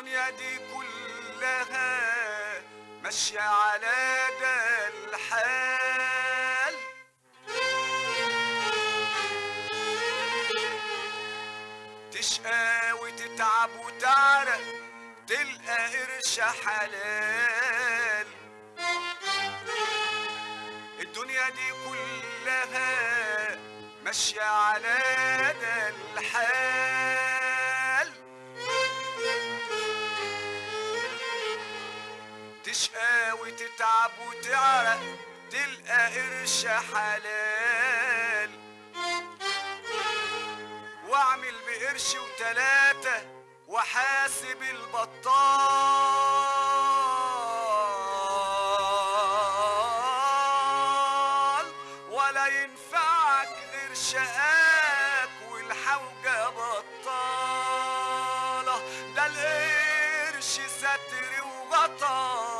الدنيا دي كلها ماشية على ده الحال تشقى وتتعب وتعرق تلقى قرش حلال. الدنيا دي كلها ماشية على ده الحال تشقى وتتعب وتعرق تلقى قرش حلال. واعمل بقرش وتلاتة وحاسب البطال. ولا ينفعك غير شقاك والحوجة بطالة. ده القرش ستر وغطا لو مال عليك